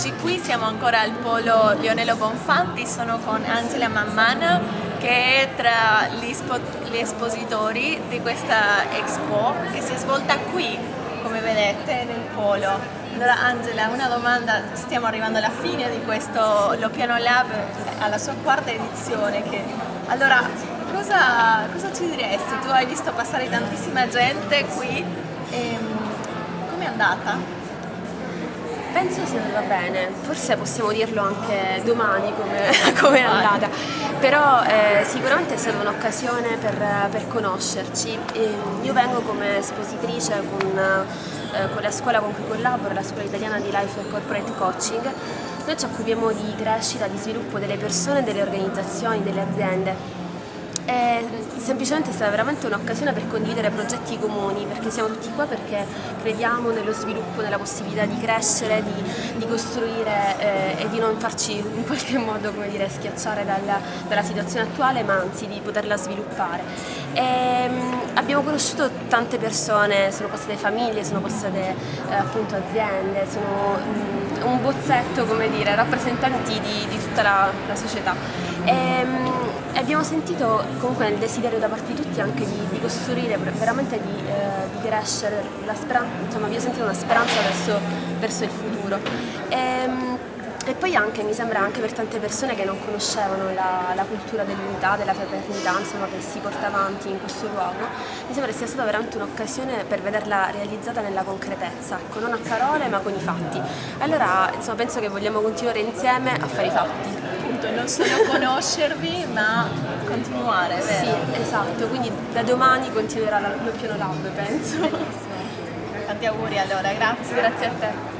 siamo ancora al polo Lionello Bonfanti, sono con Angela Mammana che è tra gli, espositori di questa expo che si è svolta qui, come vedete, nel polo. Allora Angela, una domanda, stiamo arrivando alla fine di questo Lo Piano Lab, alla sua quarta edizione. Che... Allora, cosa, cosa ci diresti? Tu hai visto passare tantissima gente qui, e, com'è andata? Penso sia andata bene, forse possiamo dirlo anche domani come, come è andata, però eh, sicuramente è stata un'occasione per, per, conoscerci. E io vengo come espositrice con, eh, con, la scuola con cui collaboro, la scuola italiana di Life and Corporate Coaching. Noi ci occupiamo di crescita, di sviluppo delle persone, delle organizzazioni, delle aziende è semplicemente stata veramente un'occasione per condividere progetti comuni, perché siamo tutti qua perché crediamo nello sviluppo, nella possibilità di crescere, di, di costruire eh, e di non farci in qualche modo dire, schiacciare dalla, dalla, situazione attuale, ma anzi di poterla sviluppare. E, ehm, abbiamo conosciuto tante persone, sono passate famiglie, sono passate eh, appunto aziende, sono mh, un bozzetto, come dire, rappresentanti di, di tutta la, la società. E, ehm, abbiamo sentito comunque nel desiderio da parte di tutti anche di, di costruire, veramente di, eh, di crescere, speranza, insomma abbiamo sentito una speranza verso, verso il futuro. E, ehm, e, poi anche, mi sembra anche per tante persone che non conoscevano la, la cultura dell'unità, della fraternità, insomma, che si porta avanti in questo luogo, mi sembra sia stata veramente un'occasione per vederla realizzata nella concretezza, ecco, non a parole ma con i fatti. Allora insomma, penso che vogliamo continuare insieme a fare i fatti appunto non solo conoscervi ma continuare, vero? Sì, esatto, quindi da domani continuerà lo piano lab penso. Tanti auguri allora, grazie. Grazie a te.